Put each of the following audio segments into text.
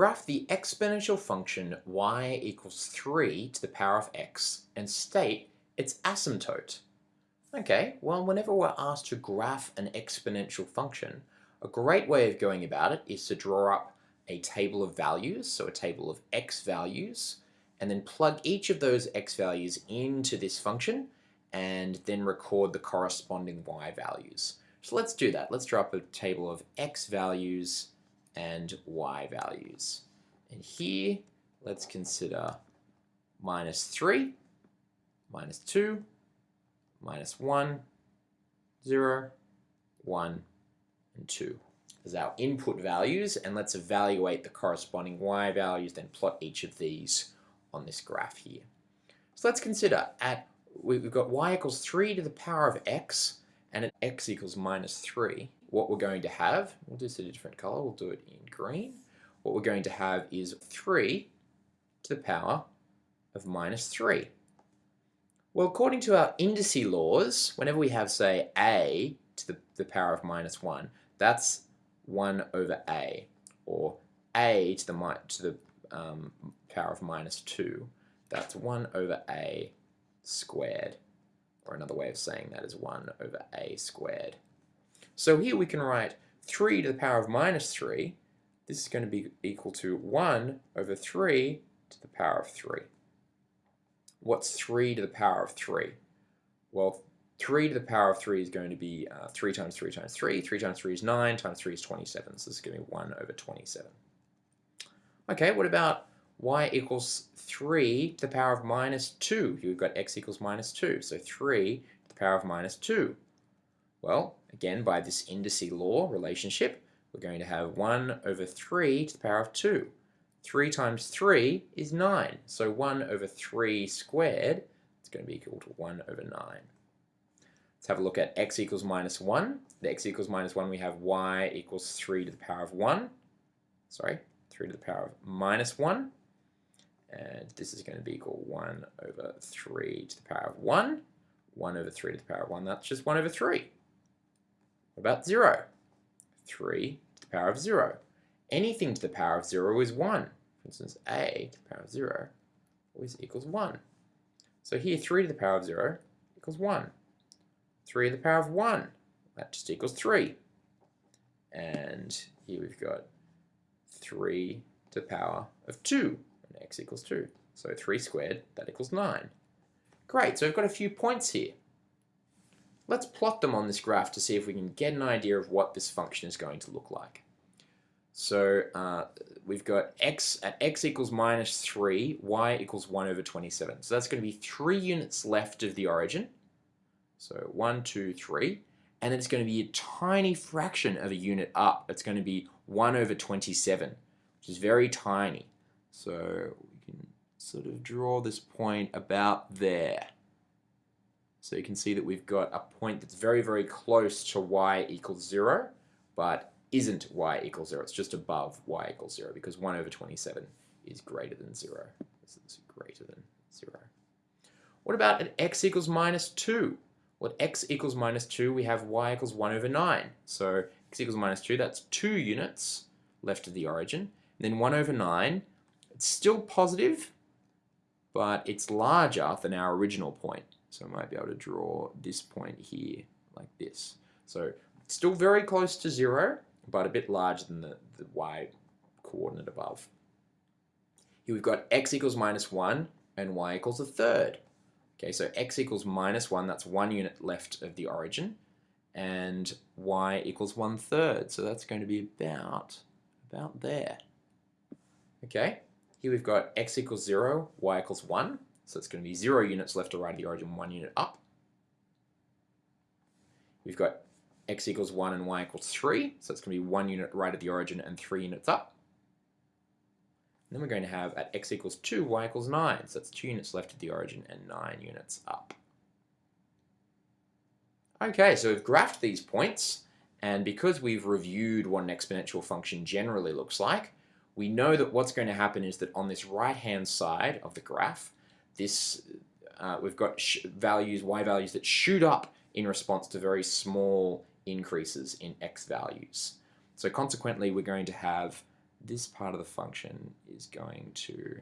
Graph the exponential function y equals 3 to the power of x and state its asymptote. Okay, well whenever we're asked to graph an exponential function, a great way of going about it is to draw up a table of values, so a table of x values, and then plug each of those x values into this function and then record the corresponding y values. So let's do that. Let's draw up a table of x values and y values. And here, let's consider minus 3, minus 2, minus 1, 0, 1, and 2 as our input values and let's evaluate the corresponding y values then plot each of these on this graph here. So let's consider at we've got y equals 3 to the power of x and at x equals minus 3 what we're going to have, we'll do this in a different color, we'll do it in green. What we're going to have is 3 to the power of minus 3. Well, according to our indice laws, whenever we have, say, a to the, the power of minus 1, that's 1 over a, or a to the, to the um, power of minus 2, that's 1 over a squared. Or another way of saying that is 1 over a squared. So here we can write 3 to the power of minus 3. This is going to be equal to 1 over 3 to the power of 3. What's 3 to the power of 3? Well, 3 to the power of 3 is going to be uh, 3 times 3 times 3. 3 times 3 is 9, times 3 is 27. So this is going to be 1 over 27. Okay, what about y equals 3 to the power of minus 2? Here we've got x equals minus 2. So 3 to the power of minus 2. Well, again, by this indice law relationship, we're going to have 1 over 3 to the power of 2. 3 times 3 is 9, so 1 over 3 squared is going to be equal to 1 over 9. Let's have a look at x equals minus 1. The x equals minus 1, we have y equals 3 to the power of 1. Sorry, 3 to the power of minus 1. And this is going to be equal 1 over 3 to the power of 1. 1 over 3 to the power of 1, that's just 1 over 3. What about 0? 3 to the power of 0. Anything to the power of 0 is 1. For instance, a to the power of 0 always equals 1. So here 3 to the power of 0 equals 1. 3 to the power of 1, that just equals 3. And here we've got 3 to the power of 2, and x equals 2. So 3 squared, that equals 9. Great, so we've got a few points here. Let's plot them on this graph to see if we can get an idea of what this function is going to look like. So uh, we've got x at x equals minus 3, y equals 1 over 27. So that's going to be 3 units left of the origin. So 1, 2, 3. And it's going to be a tiny fraction of a unit up. It's going to be 1 over 27, which is very tiny. So we can sort of draw this point about there. So you can see that we've got a point that's very, very close to y equals 0, but isn't y equals 0. It's just above y equals 0 because 1 over 27 is greater than 0. This is greater than 0. What about at x equals minus 2? Well, at x equals minus 2, we have y equals 1 over 9. So x equals minus 2, that's 2 units left of the origin. And then 1 over 9, it's still positive, but it's larger than our original point. So I might be able to draw this point here like this. So still very close to zero, but a bit larger than the, the y coordinate above. Here we've got x equals minus 1 and y equals a third. Okay, so x equals minus 1, that's one unit left of the origin, and y equals one third, so that's going to be about, about there. Okay, here we've got x equals 0, y equals 1, so it's going to be 0 units left or right of the origin, 1 unit up. We've got x equals 1 and y equals 3, so it's going to be 1 unit right of the origin and 3 units up. And then we're going to have at x equals 2, y equals 9, so that's 2 units left of the origin and 9 units up. Okay, so we've graphed these points, and because we've reviewed what an exponential function generally looks like, we know that what's going to happen is that on this right-hand side of the graph, this uh, we've got values, y values that shoot up in response to very small increases in x values. So consequently, we're going to have this part of the function is going to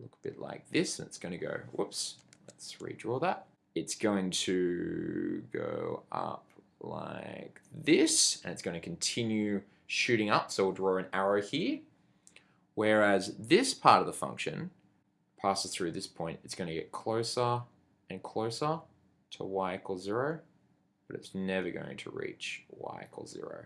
look a bit like this, and it's going to go, whoops, let's redraw that. It's going to go up like this, and it's going to continue shooting up, so we'll draw an arrow here. Whereas this part of the function passes through this point, it's going to get closer and closer to y equals 0, but it's never going to reach y equals 0.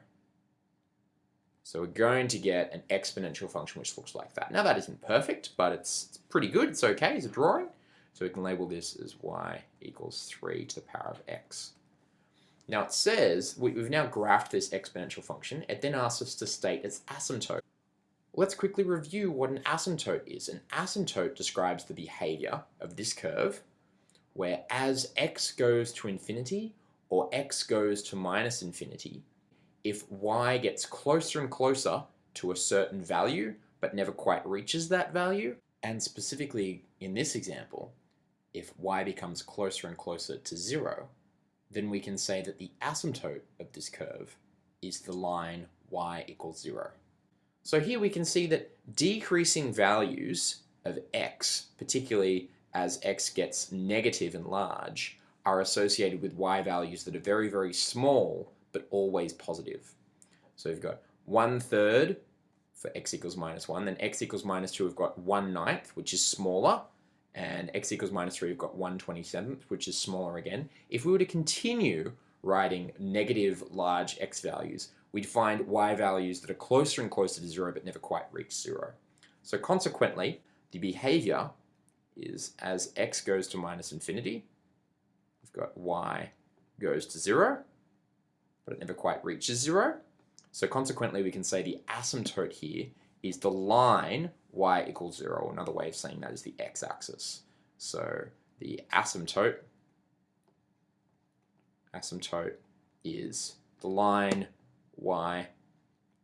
So we're going to get an exponential function which looks like that. Now that isn't perfect, but it's, it's pretty good. It's okay as a drawing. So we can label this as y equals 3 to the power of x. Now it says, we've now graphed this exponential function. It then asks us to state its asymptote. Let's quickly review what an asymptote is. An asymptote describes the behavior of this curve where as x goes to infinity or x goes to minus infinity, if y gets closer and closer to a certain value but never quite reaches that value, and specifically in this example, if y becomes closer and closer to zero, then we can say that the asymptote of this curve is the line y equals zero. So here we can see that decreasing values of x, particularly as x gets negative and large, are associated with y values that are very, very small but always positive. So we've got one third for x equals minus 1, then x equals minus 2 we've got 1 ninth, which is smaller, and x equals minus 3 we've got 1 27th, which is smaller again. If we were to continue writing negative large x values, we'd find y values that are closer and closer to 0 but never quite reach 0. So consequently, the behavior is as x goes to minus infinity, we've got y goes to 0, but it never quite reaches zero. So consequently, we can say the asymptote here is the line y equals zero. Another way of saying that is the x-axis. So the asymptote, asymptote is the line y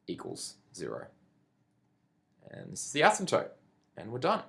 equals zero. And this is the asymptote, and we're done.